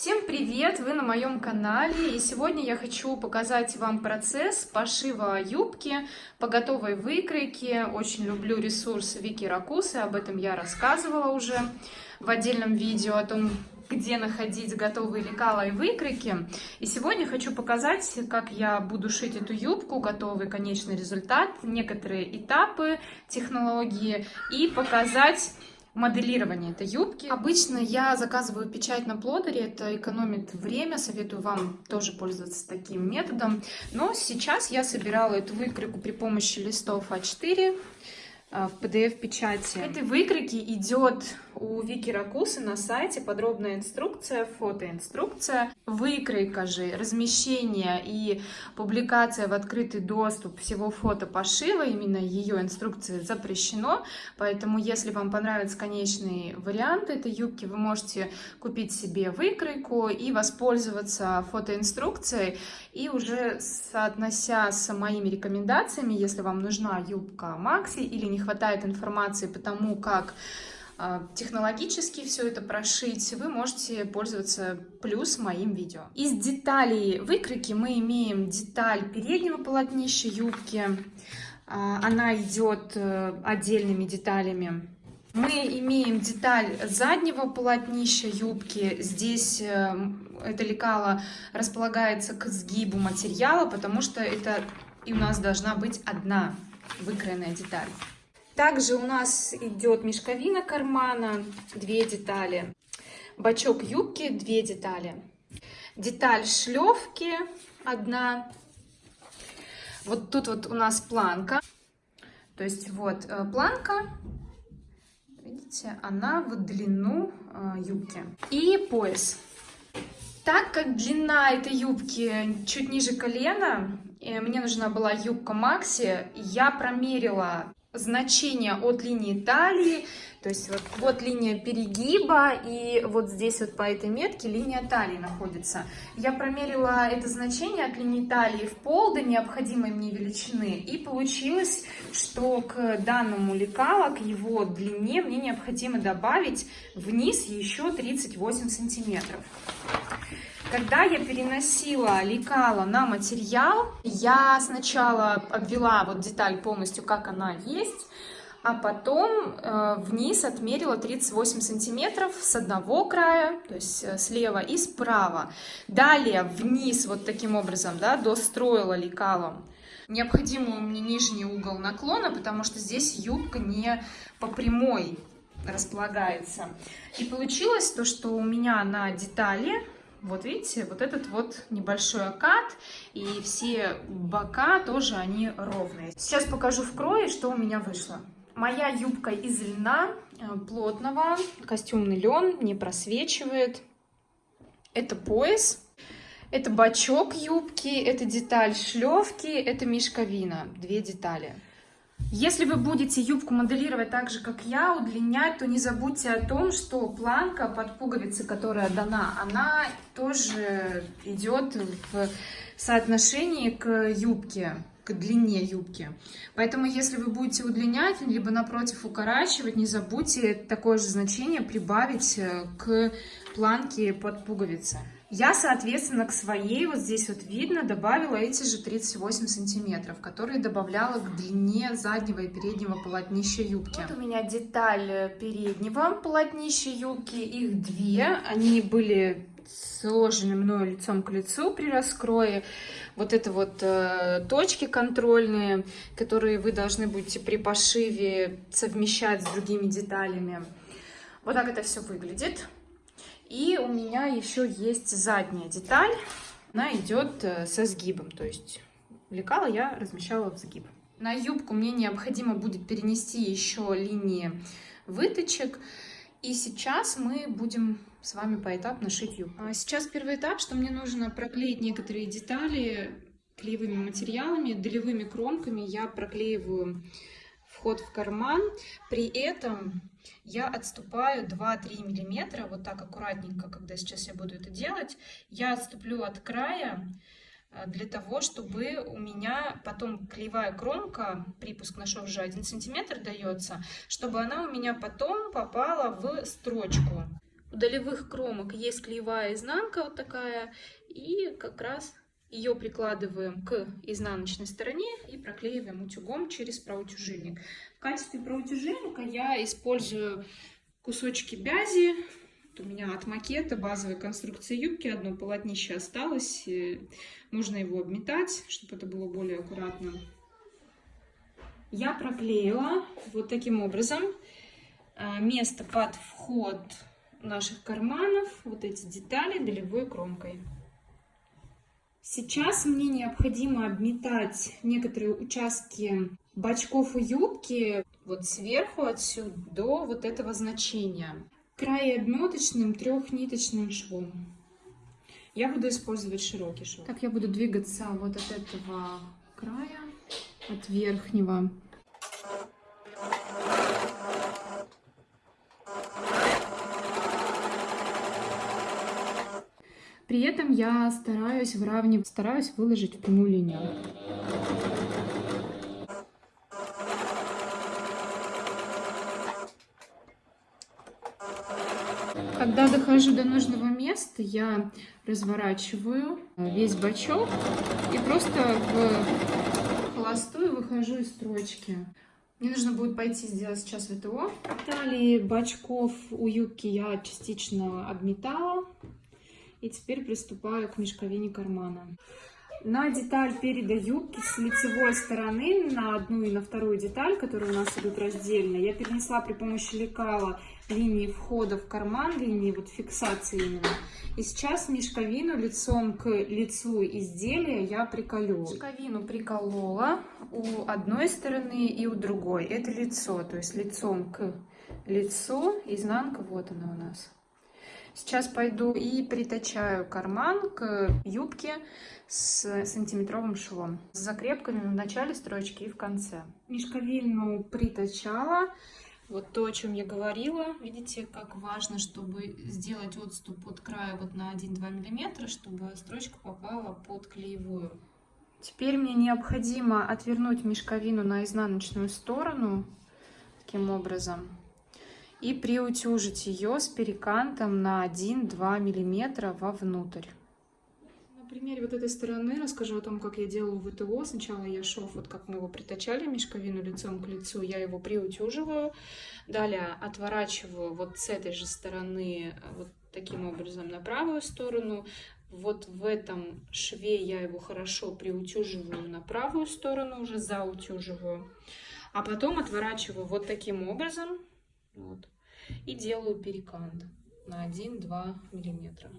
Всем привет! Вы на моем канале и сегодня я хочу показать вам процесс пошива юбки по готовой выкройке. Очень люблю ресурс Вики Ракусы, об этом я рассказывала уже в отдельном видео о том, где находить готовые лекала и выкройки. И сегодня хочу показать, как я буду шить эту юбку, готовый конечный результат, некоторые этапы технологии и показать моделирование этой юбки. Обычно я заказываю печать на плодере, это экономит время, советую вам тоже пользоваться таким методом. Но сейчас я собирала эту выкройку при помощи листов А4 а, в PDF-печати. Этой выкройки идет у Вики Ракусы на сайте подробная инструкция, фотоинструкция. Выкройка же, размещение и публикация в открытый доступ всего фото пошива, именно ее инструкции запрещено, поэтому если вам понравится конечный вариант этой юбки, вы можете купить себе выкройку и воспользоваться фотоинструкцией, и уже соотнося с моими рекомендациями, если вам нужна юбка Макси или не хватает информации по тому, как технологически все это прошить, вы можете пользоваться плюс моим видео. Из деталей выкройки мы имеем деталь переднего полотнища юбки. А, она идет э, отдельными деталями. Мы имеем деталь заднего полотнища юбки. Здесь э, это лекало располагается к сгибу материала, потому что это и у нас должна быть одна выкроенная деталь. Также у нас идет мешковина кармана, две детали. Бачок юбки, две детали. Деталь шлевки, одна. Вот тут вот у нас планка. То есть вот э, планка, видите, она в длину э, юбки. И пояс. Так как длина этой юбки чуть ниже колена, мне нужна была юбка Макси, я промерила значение от линии талии, то есть вот, вот линия перегиба, и вот здесь вот по этой метке линия талии находится. Я промерила это значение от линии талии в пол до необходимой мне величины, и получилось, что к данному лекала, к его длине, мне необходимо добавить вниз еще 38 сантиметров. Когда я переносила лекала на материал, я сначала обвела вот деталь полностью, как она есть, а потом э, вниз отмерила 38 сантиметров с одного края, то есть э, слева и справа. Далее вниз вот таким образом, да, достроила лекалом необходимый мне нижний угол наклона, потому что здесь юбка не по прямой располагается. И получилось то, что у меня на детали вот видите, вот этот вот небольшой окат, и все бока тоже они ровные. Сейчас покажу в крое, что у меня вышло. Моя юбка из льна э, плотного, костюмный лен, не просвечивает. Это пояс, это бачок юбки, это деталь шлевки, это мешковина, две детали. Если вы будете юбку моделировать так же, как я, удлинять, то не забудьте о том, что планка под пуговицы, которая дана, она тоже идет в соотношении к юбке, длине юбки. Поэтому, если вы будете удлинять, либо напротив укорачивать, не забудьте такое же значение прибавить к планке под пуговицы. Я, соответственно, к своей, вот здесь вот видно, добавила эти же 38 сантиметров, которые добавляла к длине заднего и переднего полотнища юбки. Вот у меня деталь переднего полотнища юбки, их две, они были сложены мною лицом к лицу при раскрое. Вот это вот э, точки контрольные, которые вы должны будете при пошиве совмещать с другими деталями. Вот так это все выглядит. И у меня еще есть задняя деталь. Она идет э, со сгибом, то есть лекала я размещала в сгиб. На юбку мне необходимо будет перенести еще линии выточек. И сейчас мы будем с вами поэтапно шить юбку. А сейчас первый этап, что мне нужно проклеить некоторые детали клеевыми материалами, долевыми кромками. Я проклеиваю вход в карман. При этом я отступаю 2-3 миллиметра, вот так аккуратненько, когда сейчас я буду это делать. Я отступлю от края э, для того, чтобы у меня потом клеевая кромка, припуск на шов же 1 сантиметр дается, чтобы она у меня потом попала в строчку. Долевых кромок есть клеевая изнанка вот такая, и как раз ее прикладываем к изнаночной стороне и проклеиваем утюгом через проутюжильник. В качестве проутюжильника я использую кусочки бязи. Вот у меня от макета базовой конструкции юбки одно полотнище осталось. Можно его обметать, чтобы это было более аккуратно. Я проклеила вот таким образом а, место под вход наших карманов, вот эти детали долевой кромкой. Сейчас мне необходимо обметать некоторые участки бачков и юбки вот сверху отсюда до вот этого значения. Край обметочным трехниточным швом. Я буду использовать широкий шов. Так, я буду двигаться вот от этого края, от верхнего При этом я стараюсь выравнивать, стараюсь выложить в прямую линию. Когда дохожу до нужного места, я разворачиваю весь бачок и просто в холостую выхожу из строчки. Мне нужно будет пойти сделать сейчас ВТО. Далее бачков у юбки я частично обметала. И теперь приступаю к мешковине кармана. На деталь переда юбки с лицевой стороны на одну и на вторую деталь, которые у нас идут раздельно, я перенесла при помощи лекала линии входа в карман, линии вот фиксации именно. И сейчас мешковину лицом к лицу изделия я приколю. Мешковину приколола у одной стороны и у другой. Это лицо, то есть лицом к лицу, изнанка вот она у нас. Сейчас пойду и притачаю карман к юбке с сантиметровым швом. С закрепками в начале строчки и в конце. Мешковину притачала. Вот то, о чем я говорила. Видите, как важно, чтобы сделать отступ от края вот на 1-2 мм, чтобы строчка попала под клеевую. Теперь мне необходимо отвернуть мешковину на изнаночную сторону таким образом и приутюжить ее с перекантом на 1-2 мм вовнутрь. На примере вот этой стороны расскажу о том, как я делаю ВТО. Сначала я шов, вот как мы его притачали, мешковину лицом к лицу, я его приутюживаю. Далее отворачиваю вот с этой же стороны вот таким образом на правую сторону. Вот в этом шве я его хорошо приутюживаю на правую сторону, уже заутюживаю. А потом отворачиваю вот таким образом вот. И делаю перекант на 1-2 миллиметра.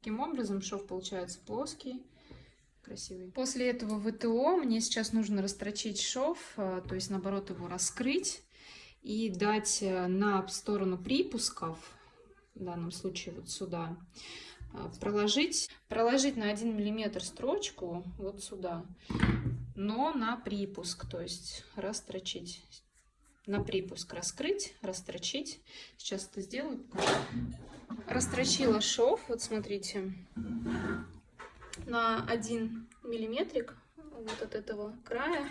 Таким образом шов получается плоский, красивый. После этого ВТО мне сейчас нужно растрочить шов, э, то есть наоборот его раскрыть и дать э, на сторону припусков, в данном случае вот сюда, э, проложить, проложить на 1 миллиметр строчку вот сюда, но на припуск, то есть растрочить на припуск раскрыть, растрочить. Сейчас это сделаю. Растрочила шов, вот смотрите, на один миллиметрик вот от этого края.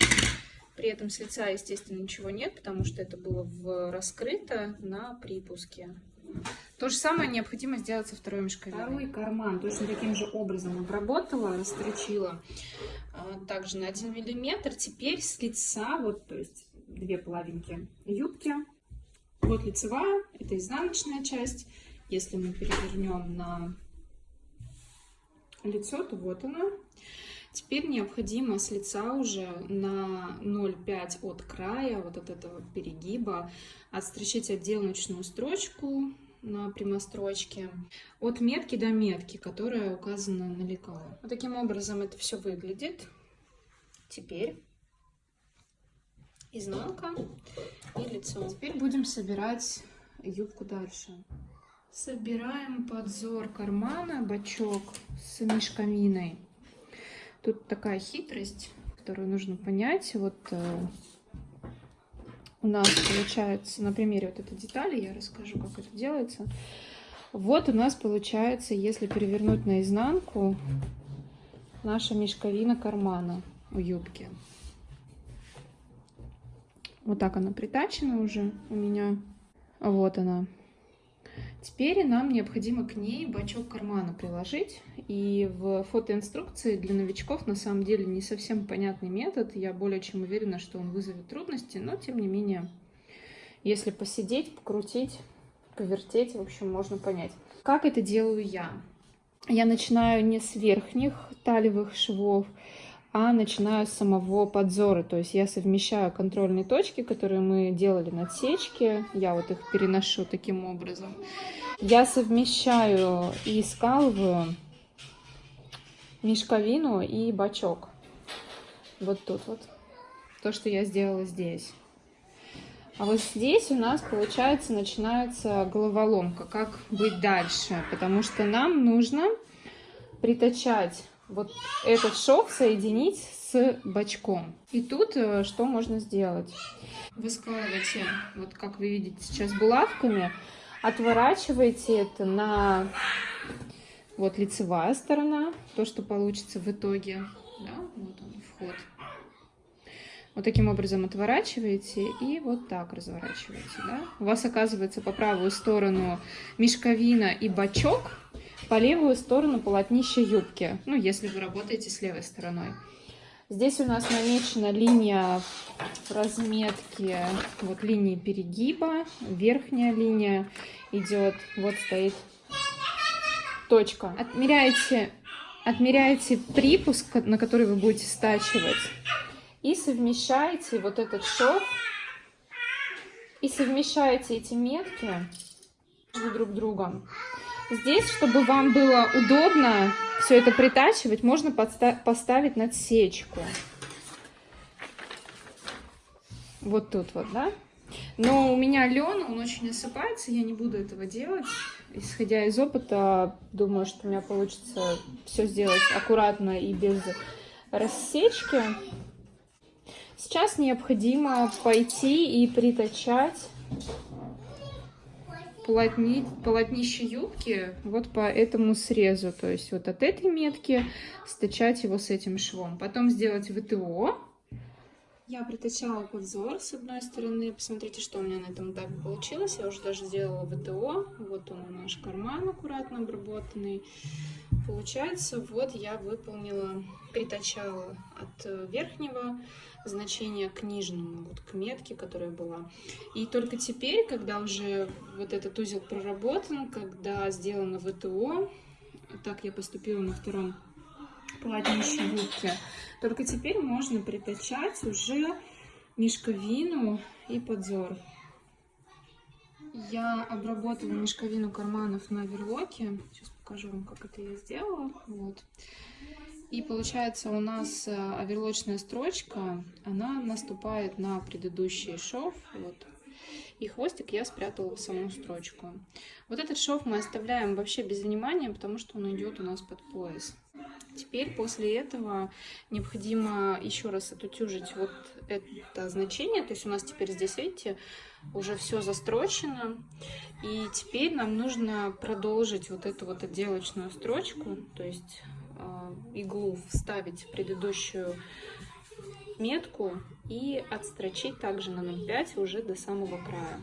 При этом с лица, естественно, ничего нет, потому что это было в раскрыто на припуске. То же самое необходимо сделать со второй мешковиной. Второй карман точно таким же образом обработала, растрочила а, также на 1 миллиметр. Теперь с лица, вот, то есть две половинки юбки. Вот лицевая, это изнаночная часть. Если мы перевернем на лицо, то вот она. Теперь необходимо с лица уже на 0,5 от края, вот от этого перегиба, отстрочить отделочную строчку на прямострочке от метки до метки, которая указана на лекало. Вот таким образом это все выглядит. Теперь изнанка и лицо. Теперь будем собирать юбку дальше. Собираем подзор кармана, бачок с мешковиной. Тут такая хитрость, которую нужно понять. Вот э, у нас получается, на примере вот этой детали, я расскажу, как это делается. Вот у нас получается, если перевернуть наизнанку, наша мешковина кармана у юбки. Вот так она притачена уже у меня. Вот она. Теперь нам необходимо к ней бачок кармана приложить. И в фотоинструкции для новичков на самом деле не совсем понятный метод. Я более чем уверена, что он вызовет трудности, но тем не менее, если посидеть, покрутить, повертеть, в общем, можно понять. Как это делаю я? Я начинаю не с верхних талевых швов, а начинаю с самого подзора. То есть я совмещаю контрольные точки, которые мы делали на отсечке. Я вот их переношу таким образом. Я совмещаю и скалываю мешковину и бачок. Вот тут вот. То, что я сделала здесь. А вот здесь у нас, получается, начинается головоломка. Как быть дальше? Потому что нам нужно притачать вот этот шов соединить с бочком. И тут э, что можно сделать? Вы складываете, вот как вы видите сейчас булавками, отворачиваете это на вот лицевая сторона, то, что получится в итоге. Да, вот он, вход. Вот таким образом отворачиваете и вот так разворачиваете. Да? У вас оказывается по правую сторону мешковина и бачок, по левую сторону полотнище юбки, ну, если вы работаете с левой стороной. Здесь у нас намечена линия разметки, вот линии перегиба, верхняя линия идет, вот стоит точка. Отмеряете, отмеряете припуск, на который вы будете стачивать, и совмещаете вот этот шов, и совмещаете эти метки друг другом. Здесь, чтобы вам было удобно все это притачивать, можно поставить надсечку. Вот тут вот, да? Но у меня лен, он очень осыпается, я не буду этого делать. Исходя из опыта, думаю, что у меня получится все сделать аккуратно и без рассечки. Сейчас необходимо пойти и притачать полотни, полотнище юбки вот по этому срезу. То есть вот от этой метки стачать его с этим швом. Потом сделать ВТО. Я притачала подзор с одной стороны. Посмотрите, что у меня на этом этапе получилось. Я уже даже сделала ВТО. Вот он наш карман аккуратно обработанный. Получается, вот я выполнила, притачала от верхнего значение к нижнему, вот к метке, которая была. И только теперь, когда уже вот этот узел проработан, когда сделано ВТО, так я поступила на втором полотнище юбки, только теперь можно притачать уже мешковину и подзор. Я обработала мешковину карманов на верлоке. Сейчас покажу вам, как это я сделала. Вот. И получается у нас э, оверлочная строчка, она наступает на предыдущий шов. Вот. И хвостик я спрятала в саму строчку. Вот этот шов мы оставляем вообще без внимания, потому что он идет у нас под пояс. Теперь после этого необходимо еще раз отутюжить вот это значение. То есть у нас теперь здесь, видите, уже все застрочено. И теперь нам нужно продолжить вот эту вот отделочную строчку. То есть Э, иглу вставить в предыдущую метку и отстрочить также на 0,5 уже до самого края.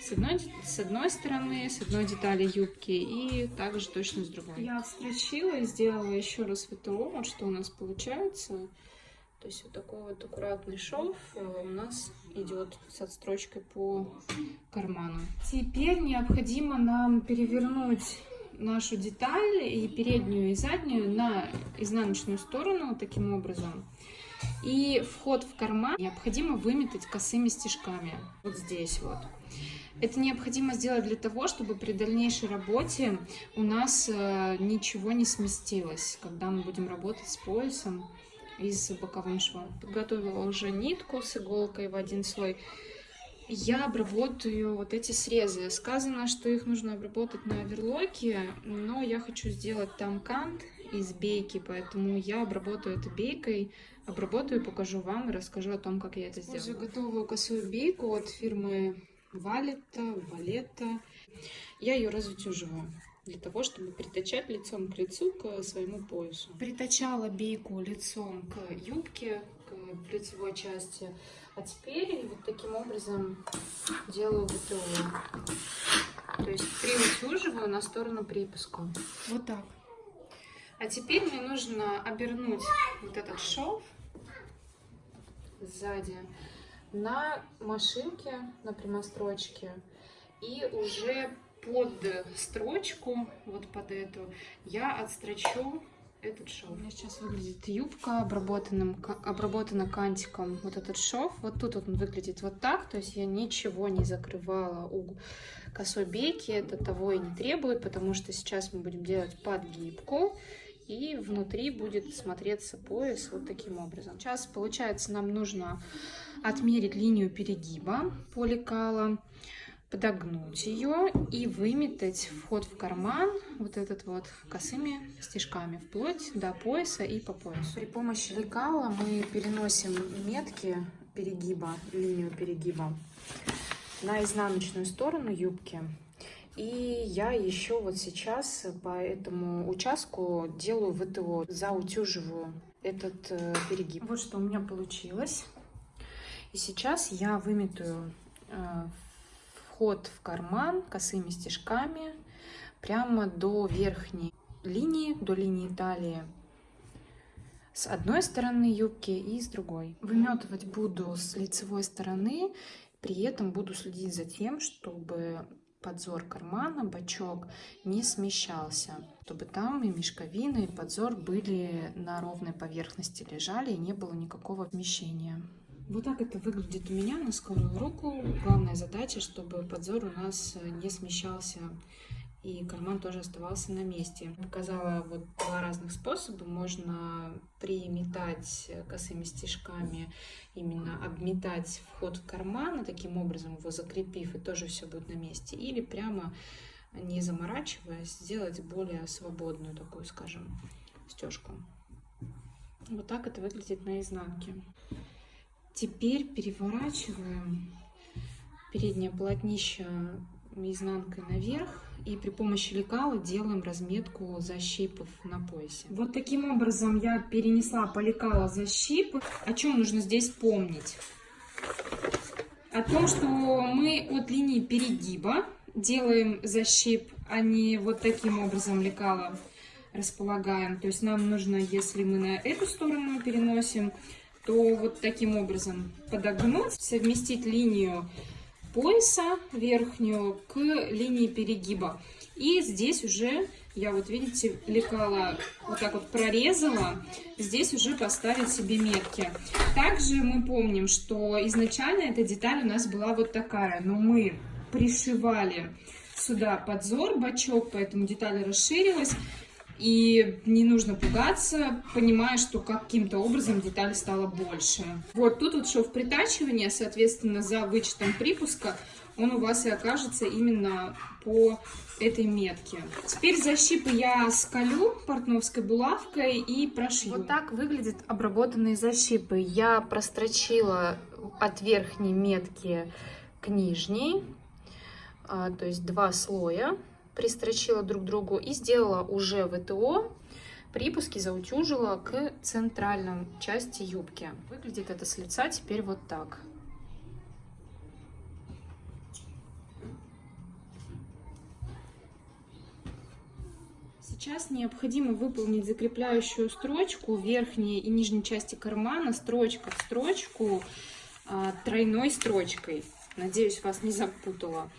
С одной, с одной стороны, с одной детали юбки и также точно с другой. Я отстрочила и сделала еще раз ВТО, вот что у нас получается. То есть вот такой вот аккуратный шов э, у нас идет с отстрочкой по карману. Теперь необходимо нам перевернуть нашу деталь и переднюю, и заднюю на изнаночную сторону таким образом. И вход в карман необходимо выметать косыми стежками. Вот здесь вот. Это необходимо сделать для того, чтобы при дальнейшей работе у нас э, ничего не сместилось, когда мы будем работать с поясом и с боковым швом. Подготовила уже нитку с иголкой в один слой я обработаю вот эти срезы. Сказано, что их нужно обработать на оверлоке, но я хочу сделать там кант из бейки, поэтому я обработаю это бейкой, обработаю, покажу вам и расскажу о том, как я это сделаю. Уже готовую косую бейку от фирмы Валета, Валета. Я ее разутюживаю для того, чтобы притачать лицом к лицу к своему поясу. Притачала бейку лицом к юбке, к лицевой части. А теперь вот таким образом делаю ВТО. то есть приутюживаю на сторону припуску. Вот так. А теперь мне нужно обернуть вот этот шов сзади на машинке, на прямострочке. И уже под строчку, вот под эту, я отстрочу этот шов. У меня сейчас выглядит юбка обработанным, обработана кантиком вот этот шов. Вот тут он выглядит вот так, то есть я ничего не закрывала у косой бейки, это того и не требует, потому что сейчас мы будем делать подгибку. И внутри будет смотреться пояс вот таким образом. Сейчас, получается, нам нужно отмерить линию перегиба по лекалам подогнуть ее и выметать вход в карман вот этот вот косыми стежками вплоть до пояса и по поясу. При помощи лекала мы переносим метки перегиба, линию перегиба на изнаночную сторону юбки. И я еще вот сейчас по этому участку делаю ВТО, заутюживаю этот э, перегиб. Вот что у меня получилось. И сейчас я выметаю э, вход в карман косыми стежками прямо до верхней линии, до линии талии с одной стороны юбки и с другой. Выметывать буду с лицевой стороны, при этом буду следить за тем, чтобы подзор кармана, бачок не смещался, чтобы там и мешковина, и подзор были на ровной поверхности лежали и не было никакого вмещения. Вот так это выглядит у меня на скорую руку. Главная задача, чтобы подзор у нас не смещался и карман тоже оставался на месте. Показала вот два разных способа. Можно приметать косыми стежками, именно обметать вход в карман, таким образом его закрепив, и тоже все будет на месте. Или прямо не заморачиваясь, сделать более свободную такую, скажем, стежку. Вот так это выглядит на изнанке. Теперь переворачиваем переднее полотнище изнанкой наверх и при помощи лекала делаем разметку защипов на поясе. Вот таким образом я перенесла по лекала защипы. О чем нужно здесь помнить? О том, что мы от линии перегиба делаем защип, а не вот таким образом лекала располагаем. То есть нам нужно, если мы на эту сторону переносим, то вот таким образом подогнуть, совместить линию пояса верхнюю к линии перегиба. И здесь уже, я вот видите, лекала вот так вот прорезала, здесь уже поставить себе метки. Также мы помним, что изначально эта деталь у нас была вот такая, но мы пришивали сюда подзор, бачок, поэтому деталь расширилась. И не нужно пугаться, понимая, что каким-то образом деталь стала больше. Вот тут вот шов притачивания, соответственно, за вычетом припуска он у вас и окажется именно по этой метке. Теперь защипы я скалю портновской булавкой и прошью. Вот так выглядят обработанные защипы. Я прострочила от верхней метки к нижней, а, то есть два слоя пристрочила друг другу и сделала уже ВТО, припуски заутюжила к центральной части юбки. Выглядит это с лица теперь вот так. Сейчас необходимо выполнить закрепляющую строчку верхней и нижней части кармана, строчка в строчку, а, тройной строчкой. Надеюсь, вас не запутала.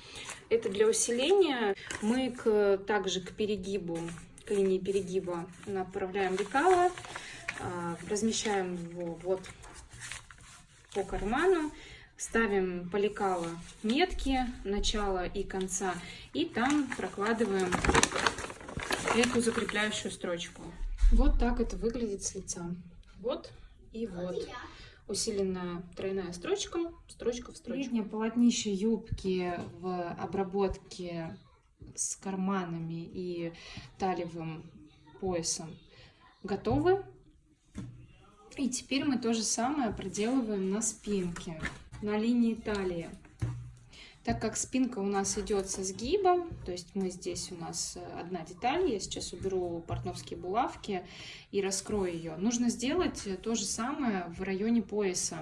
Это для усиления. Мы к, также к перегибу, к линии перегиба направляем лекало, а, размещаем его вот по карману, ставим по лекало метки начала и конца, и там прокладываем эту закрепляющую строчку. Вот так это выглядит с лица. Вот и вот усиленная тройная строчка, строчка в строчку. Среднее полотнище юбки в обработке с карманами и талевым поясом готовы. И теперь мы то же самое проделываем на спинке, на линии талии. Так как спинка у нас идет со сгибом, то есть мы здесь у нас э, одна деталь, я сейчас уберу портновские булавки и раскрою ее. Нужно сделать то же самое в районе пояса.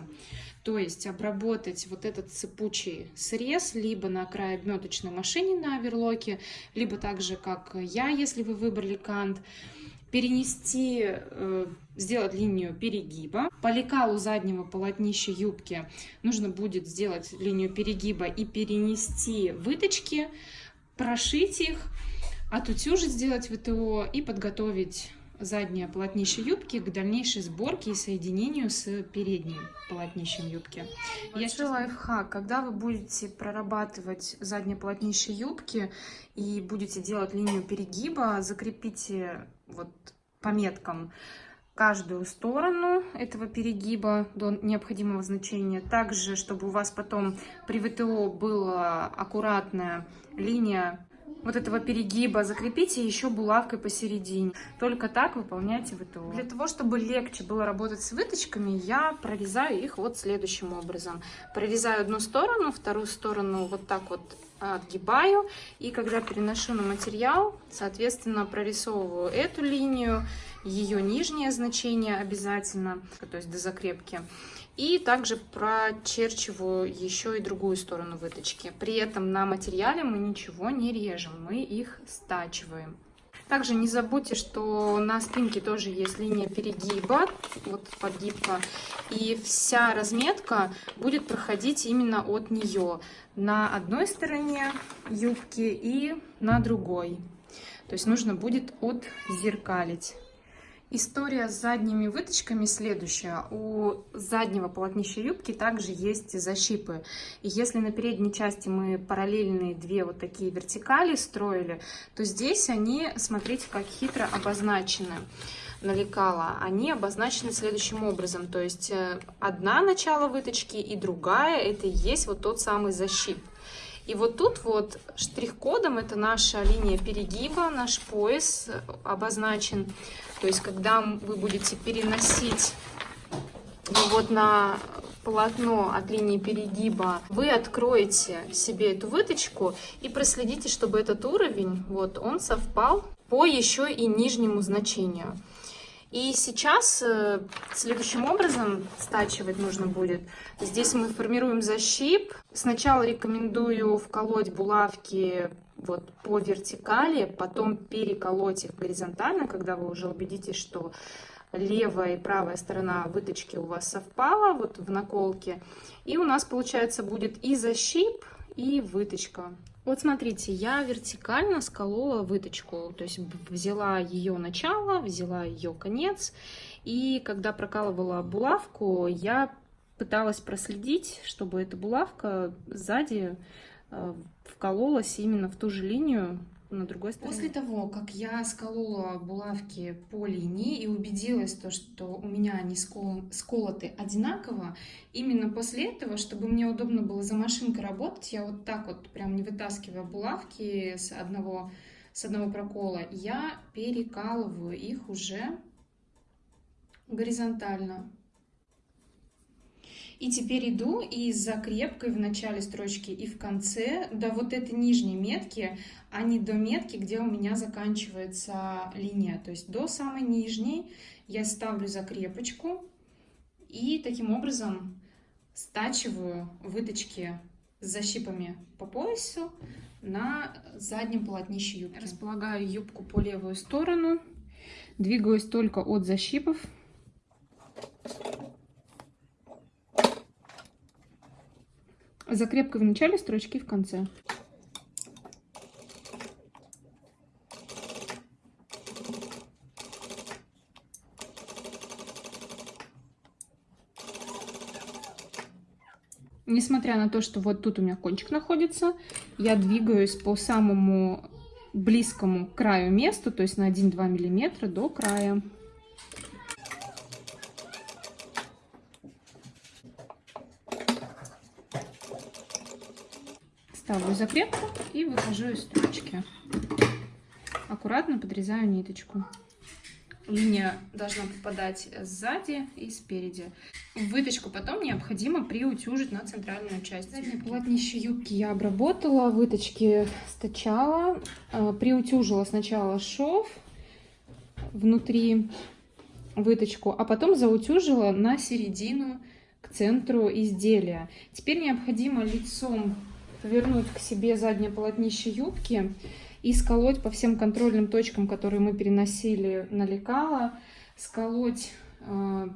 То есть обработать вот этот цепучий срез либо на край обметочной машине на оверлоке, либо так же, как я, если вы выбрали кант перенести, э, сделать линию перегиба. По лекалу заднего полотнища юбки нужно будет сделать линию перегиба и перенести выточки, прошить их, отутюжить, сделать ВТО и подготовить заднее полотнище юбки к дальнейшей сборке и соединению с передним полотнищем юбки. Большой Я сейчас... лайфхак, когда вы будете прорабатывать заднее полотнище юбки и будете делать линию перегиба, закрепите вот по меткам каждую сторону этого перегиба до необходимого значения. Также, чтобы у вас потом при ВТО была аккуратная линия вот этого перегиба, закрепите еще булавкой посередине. Только так выполняйте ВТО. Для того, чтобы легче было работать с выточками, я прорезаю их вот следующим образом. Прорезаю одну сторону, вторую сторону вот так вот отгибаю. И когда переношу на материал, соответственно, прорисовываю эту линию, ее нижнее значение обязательно, то есть до закрепки. И также прочерчиваю еще и другую сторону выточки. При этом на материале мы ничего не режем, мы их стачиваем. Также не забудьте, что на спинке тоже есть линия перегиба, вот подгибка, и вся разметка будет проходить именно от нее на одной стороне юбки и на другой. То есть нужно будет отзеркалить. История с задними выточками следующая. У заднего полотнища юбки также есть защипы. И если на передней части мы параллельные две вот такие вертикали строили, то здесь они, смотрите, как хитро обозначены налекала, они обозначены следующим образом. То есть э, одна начало выточки и другая, это и есть вот тот самый защип. И вот тут вот штрих-кодом это наша линия перегиба, наш пояс обозначен. То есть, когда вы будете переносить вот на полотно от линии перегиба, вы откроете себе эту выточку и проследите, чтобы этот уровень, вот он совпал по еще и нижнему значению. И сейчас э, следующим образом стачивать нужно будет. Здесь мы формируем защип. Сначала рекомендую вколоть булавки вот по вертикали, потом переколоть их горизонтально, когда вы уже убедитесь, что левая и правая сторона выточки у вас совпала вот в наколке. И у нас получается будет и защип, и выточка. Вот смотрите, я вертикально сколола выточку, то есть взяла ее начало, взяла ее конец, и когда прокалывала булавку, я пыталась проследить, чтобы эта булавка сзади Э, вкололась именно в ту же линию на другой стороне. После того, как я сколола булавки по линии и убедилась, то, что у меня они скол... сколоты одинаково, именно после этого, чтобы мне удобно было за машинкой работать, я вот так вот, прям не вытаскивая булавки с одного, с одного прокола, я перекалываю их уже горизонтально. И теперь иду и с закрепкой в начале строчки и в конце до вот этой нижней метки, а не до метки, где у меня заканчивается линия. То есть до самой нижней я ставлю закрепочку и таким образом стачиваю выточки с защипами по поясу на заднем полотнище юбки. Располагаю юбку по левую сторону, двигаюсь только от защипов Закрепка в начале, строчки в конце. Несмотря на то, что вот тут у меня кончик находится, я двигаюсь по самому близкому краю месту, то есть на 1-2 миллиметра до края. Ставлю закрепку и выхожу из строчки. Аккуратно подрезаю ниточку. линия должна попадать сзади и спереди. Выточку потом необходимо приутюжить на центральную часть. Заднее полотнище юбки я обработала, выточки стачала, э, приутюжила сначала шов внутри выточку, а потом заутюжила на середину к центру изделия. Теперь необходимо лицом повернуть к себе заднее полотнище юбки и сколоть по всем контрольным точкам, которые мы переносили на лекало, сколоть э,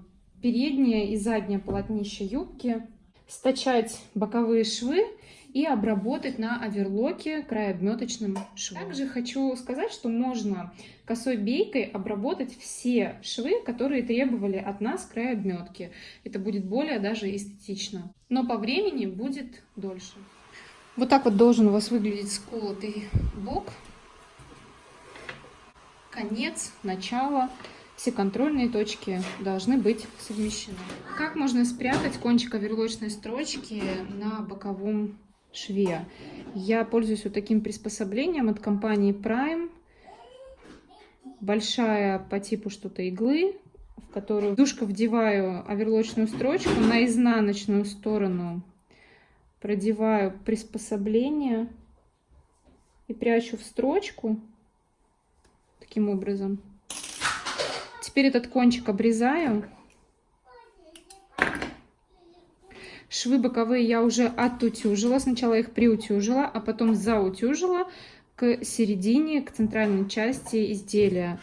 переднее и заднее полотнище юбки, стачать боковые швы и обработать на оверлоке край обметочным швом. Также хочу сказать, что можно косой бейкой обработать все швы, которые требовали от нас край обметки. Это будет более даже эстетично. Но по времени будет дольше. Вот так вот должен у вас выглядеть сколотый бок. Конец, начало. Все контрольные точки должны быть совмещены. Как можно спрятать кончик оверлочной строчки на боковом шве? Я пользуюсь вот таким приспособлением от компании Prime. Большая по типу что-то иглы, в которую душка вдеваю оверлочную строчку на изнаночную сторону продеваю приспособление и прячу в строчку таким образом. Теперь этот кончик обрезаю. Швы боковые я уже отутюжила. Сначала их приутюжила, а потом заутюжила к середине, к центральной части изделия.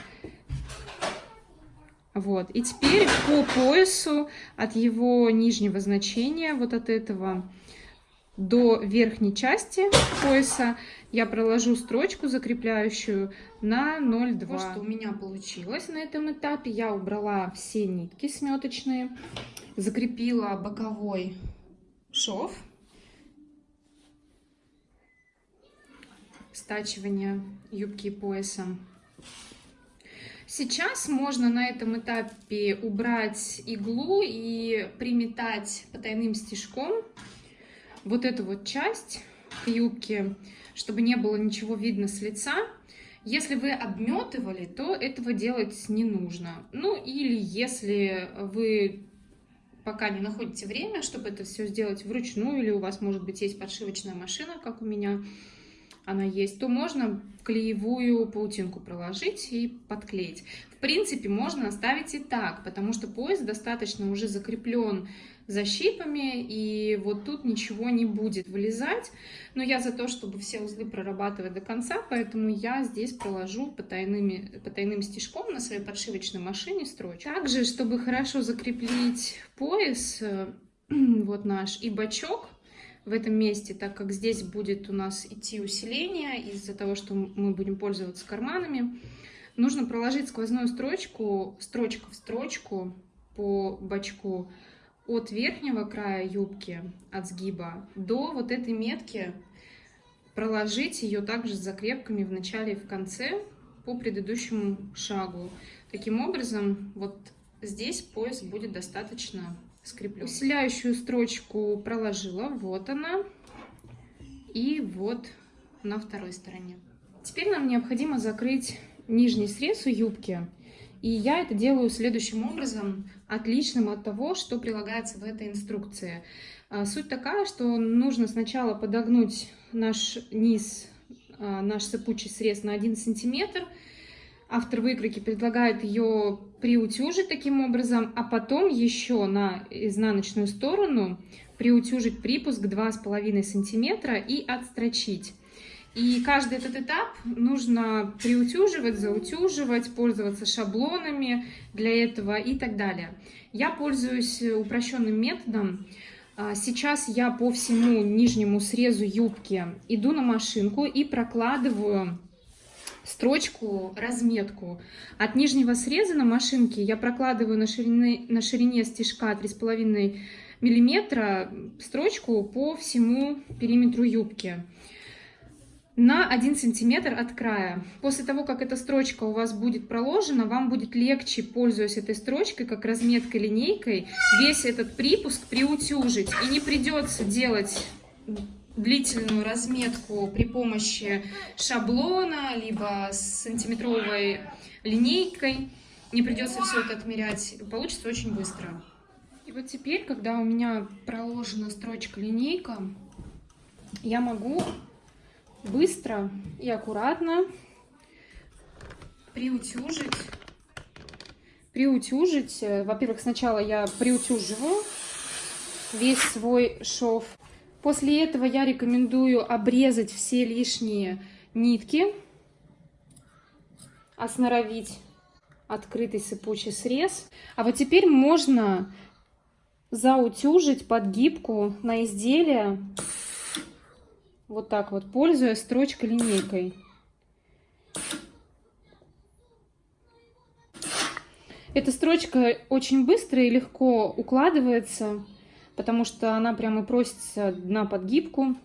Вот. И теперь по поясу от его нижнего значения, вот от этого, до верхней части пояса я проложу строчку закрепляющую на 0,2. Вот что у меня получилось на этом этапе. Я убрала все нитки сметочные, закрепила боковой шов, стачивание юбки и пояса. Сейчас можно на этом этапе убрать иглу и приметать потайным стежком вот эту вот часть юбки, чтобы не было ничего видно с лица. Если вы обметывали, то этого делать не нужно. Ну или если вы пока не находите время, чтобы это все сделать вручную, или у вас, может быть, есть подшивочная машина, как у меня она есть, то можно клеевую паутинку проложить и подклеить. В принципе, можно оставить и так, потому что пояс достаточно уже закреплен защипами, и вот тут ничего не будет вылезать. Но я за то, чтобы все узлы прорабатывать до конца, поэтому я здесь проложу потайными, потайным стежком на своей подшивочной машине строчку. Также, чтобы хорошо закрепить пояс, э, вот наш и бачок, в этом месте, так как здесь будет у нас идти усиление из-за того, что мы будем пользоваться карманами, нужно проложить сквозную строчку, строчка в строчку по бачку от верхнего края юбки, от сгиба, до вот этой метки, проложить ее также с закрепками в начале и в конце по предыдущему шагу. Таким образом, вот здесь пояс будет достаточно скреплен. Усиляющую строчку проложила, вот она, и вот на второй стороне. Теперь нам необходимо закрыть нижний срез у юбки. И я это делаю следующим образом, отличным от того, что прилагается в этой инструкции. А, суть такая, что нужно сначала подогнуть наш низ, а, наш сыпучий срез на 1 сантиметр. Автор выкройки предлагает ее приутюжить таким образом, а потом еще на изнаночную сторону приутюжить припуск 2,5 сантиметра и отстрочить. И каждый этот этап нужно приутюживать, заутюживать, пользоваться шаблонами для этого и так далее. Я пользуюсь упрощенным методом. А, сейчас я по всему нижнему срезу юбки иду на машинку и прокладываю строчку, разметку. От нижнего среза на машинке я прокладываю на ширине, на ширине стежка 3,5 миллиметра строчку по всему периметру юбки на 1 сантиметр от края. После того, как эта строчка у вас будет проложена, вам будет легче, пользуясь этой строчкой, как разметкой линейкой, весь этот припуск приутюжить. И не придется делать длительную разметку при помощи шаблона, либо с сантиметровой линейкой. не придется все это отмерять, получится очень быстро. И вот теперь, когда у меня проложена строчка-линейка, я могу быстро и аккуратно приутюжить. Приутюжить. Во-первых, сначала я приутюживаю весь свой шов. После этого я рекомендую обрезать все лишние нитки, осноровить открытый сыпучий срез. А вот теперь можно заутюжить подгибку на изделие вот так вот, пользуясь строчкой-линейкой. Эта строчка очень быстро и легко укладывается, потому что она прямо просится на подгибку.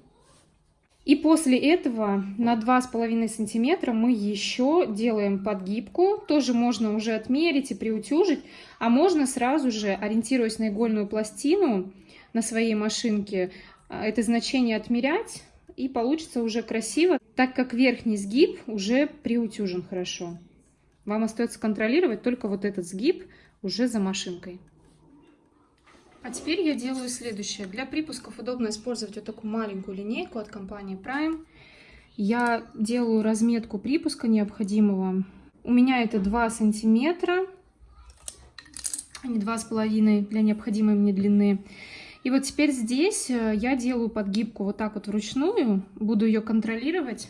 И после этого на 2,5 сантиметра мы еще делаем подгибку. Тоже можно уже отмерить и приутюжить, а можно сразу же, ориентируясь на игольную пластину на своей машинке, это значение отмерять, и получится уже красиво, так как верхний сгиб уже приутюжен хорошо. Вам остается контролировать только вот этот сгиб уже за машинкой. А теперь я делаю следующее. Для припусков удобно использовать вот такую маленькую линейку от компании Prime. Я делаю разметку припуска необходимого. У меня это 2 сантиметра, а не 2,5 для необходимой мне длины. И вот теперь здесь э, я делаю подгибку вот так вот вручную, буду ее контролировать.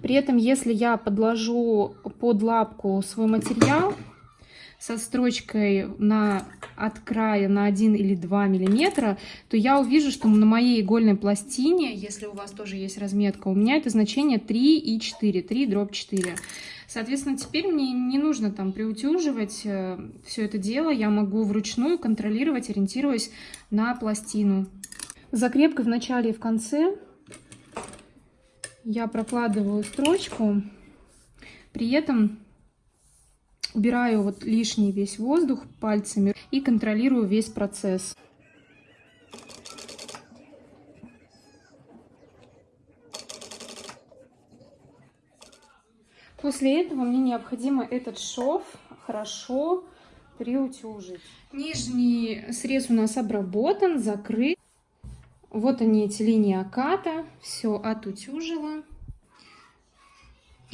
При этом, если я подложу под лапку свой материал со строчкой на, от края на 1 или 2 миллиметра, то я увижу, что на моей игольной пластине, если у вас тоже есть разметка, у меня это значение 3 и 4, 3 дробь 4. Соответственно, теперь мне не нужно там приутюживать э, все это дело, я могу вручную контролировать, ориентируясь на пластину. Закрепкой в начале и в конце я прокладываю строчку, при этом убираю вот лишний весь воздух пальцами и контролирую весь процесс. После этого мне необходимо этот шов хорошо приутюжить. Нижний срез у нас обработан, закрыт. Вот они, эти линии оката. Все отутюжила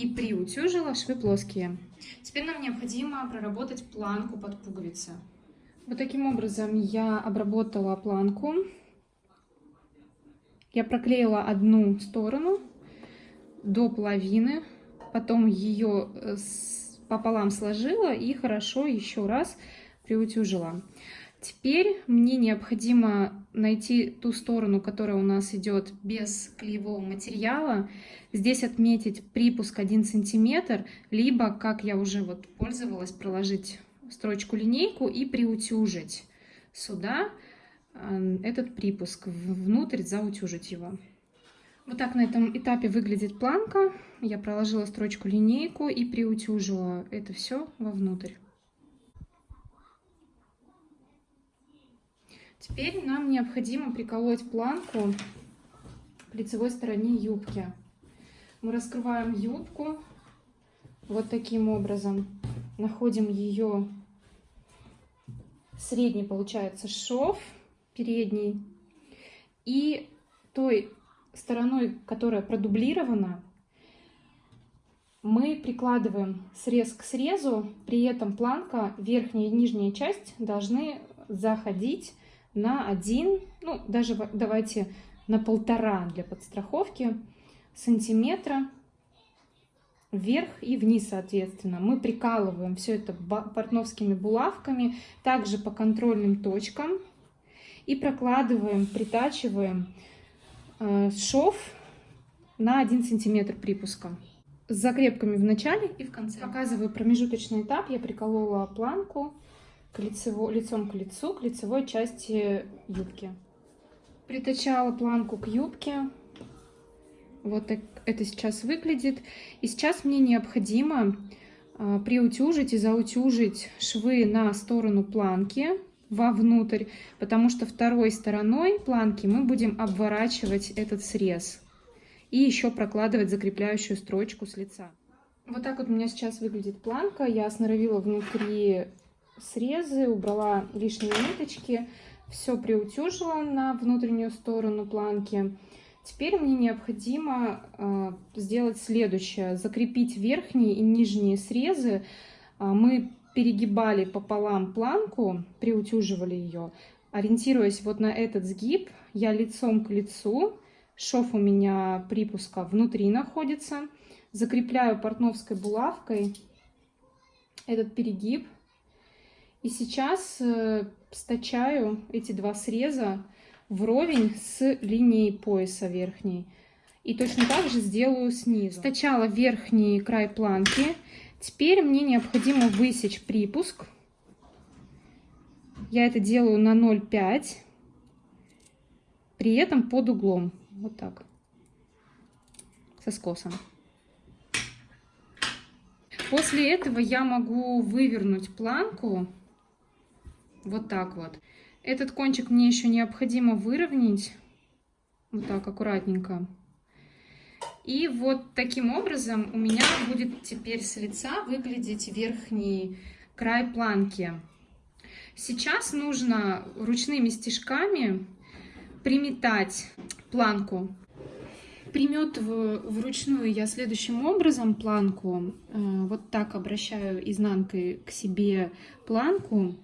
и приутюжила, швы плоские. Теперь нам необходимо проработать планку под пуговицы. Вот таким образом я обработала планку. Я проклеила одну сторону до половины потом ее э, пополам сложила и хорошо еще раз приутюжила. Теперь мне необходимо найти ту сторону, которая у нас идет без клеевого материала. Здесь отметить припуск 1 сантиметр, либо, как я уже вот пользовалась, проложить строчку линейку и приутюжить сюда э, этот припуск, внутрь заутюжить его. Вот так на этом этапе выглядит планка. Я проложила строчку линейку и приутюжила это все вовнутрь. Теперь нам необходимо приколоть планку к лицевой стороне юбки. Мы раскрываем юбку вот таким образом. Находим ее средний, получается, шов передний. И той стороной, которая продублирована, мы прикладываем срез к срезу, при этом планка, верхняя и нижняя часть должны заходить на один, ну даже давайте на полтора для подстраховки сантиметра вверх и вниз, соответственно. Мы прикалываем все это портновскими булавками, также по контрольным точкам и прокладываем, притачиваем Э, шов на 1 сантиметр припуска с закрепками в начале и в конце. Показываю промежуточный этап. Я приколола планку к лицево, лицом к лицу, к лицевой части юбки. Притачала планку к юбке. Вот так это сейчас выглядит. И сейчас мне необходимо э, приутюжить и заутюжить швы на сторону планки вовнутрь, потому что второй стороной планки мы будем обворачивать этот срез и еще прокладывать закрепляющую строчку с лица. Вот так вот у меня сейчас выглядит планка. Я сноровила внутри срезы, убрала лишние ниточки, все приутюжила на внутреннюю сторону планки. Теперь мне необходимо э, сделать следующее. Закрепить верхние и нижние срезы. Э, мы перегибали пополам планку, приутюживали ее. Ориентируясь вот на этот сгиб, я лицом к лицу, шов у меня припуска внутри находится, закрепляю портновской булавкой этот перегиб. И сейчас э, стачаю эти два среза вровень с линией пояса верхней. И точно так же сделаю снизу. Стачала верхний край планки. Теперь мне необходимо высечь припуск. Я это делаю на 0,5. При этом под углом. Вот так. Со скосом. После этого я могу вывернуть планку вот так вот. Этот кончик мне еще необходимо выровнять. Вот так, аккуратненько. И вот таким образом у меня будет теперь с лица выглядеть верхний край планки. Сейчас нужно ручными стежками приметать планку. Приметываю вручную я следующим образом планку. Э, вот так обращаю изнанкой к себе планку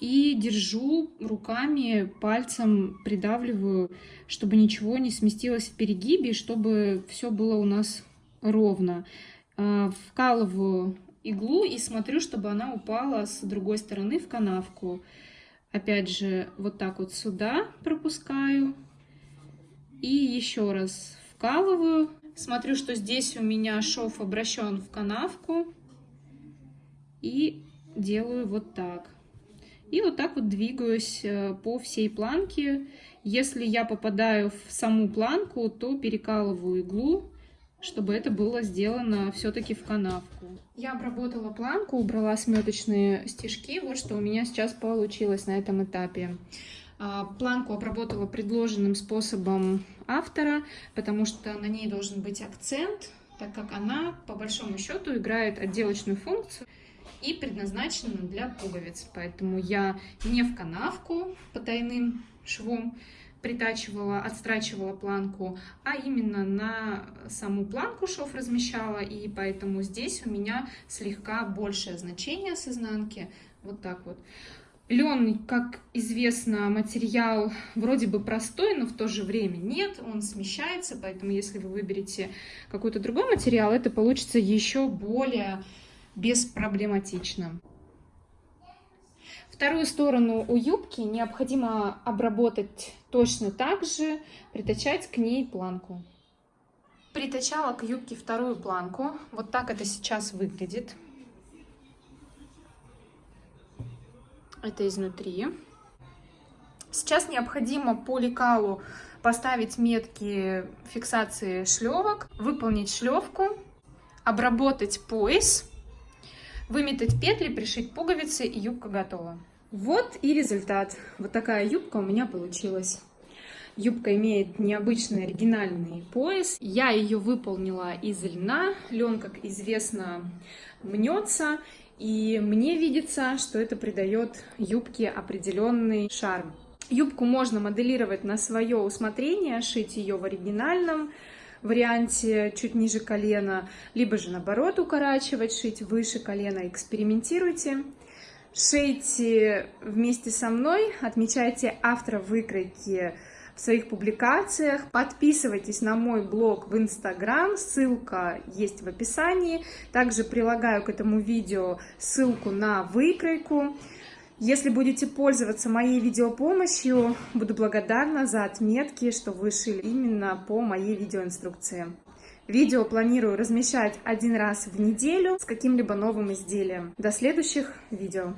и держу руками, пальцем придавливаю, чтобы ничего не сместилось в перегибе, чтобы все было у нас ровно. А, вкалываю иглу и смотрю, чтобы она упала с другой стороны в канавку. Опять же, вот так вот сюда пропускаю. И еще раз вкалываю. Смотрю, что здесь у меня шов обращен в канавку. И делаю вот так. И вот так вот двигаюсь э, по всей планке. Если я попадаю в саму планку, то перекалываю иглу, чтобы это было сделано все-таки в канавку. Я обработала планку, убрала сметочные стежки. Вот что у меня сейчас получилось на этом этапе. А, планку обработала предложенным способом автора, потому что на ней должен быть акцент, так как она, по большому счету, играет отделочную функцию и предназначена для пуговиц. Поэтому я не в канавку потайным швом притачивала, отстрачивала планку, а именно на саму планку шов размещала, и поэтому здесь у меня слегка большее значение с изнанки, вот так вот. Лен, как известно, материал вроде бы простой, но в то же время нет, он смещается, поэтому если вы выберете какой-то другой материал, это получится еще более беспроблематично. Вторую сторону у юбки необходимо обработать точно так же, притачать к ней планку. Притачала к юбке вторую планку. Вот так это сейчас выглядит. Это изнутри. Сейчас необходимо по лекалу поставить метки фиксации шлевок, выполнить шлевку, обработать пояс выметать петли, пришить пуговицы и юбка готова. Вот и результат. Вот такая юбка у меня получилась. Юбка имеет необычный оригинальный пояс. Я ее выполнила из льна. Лен, как известно, мнется. И мне видится, что это придает юбке определенный шарм. Юбку можно моделировать на свое усмотрение, шить ее в оригинальном варианте чуть ниже колена, либо же наоборот укорачивать, шить выше колена, экспериментируйте. Шейте вместе со мной, отмечайте автора выкройки в своих публикациях. Подписывайтесь на мой блог в Инстаграм, ссылка есть в описании. Также прилагаю к этому видео ссылку на выкройку. Если будете пользоваться моей видеопомощью, буду благодарна за отметки, что вы шили именно по моей видеоинструкции. Видео планирую размещать один раз в неделю с каким-либо новым изделием. До следующих видео!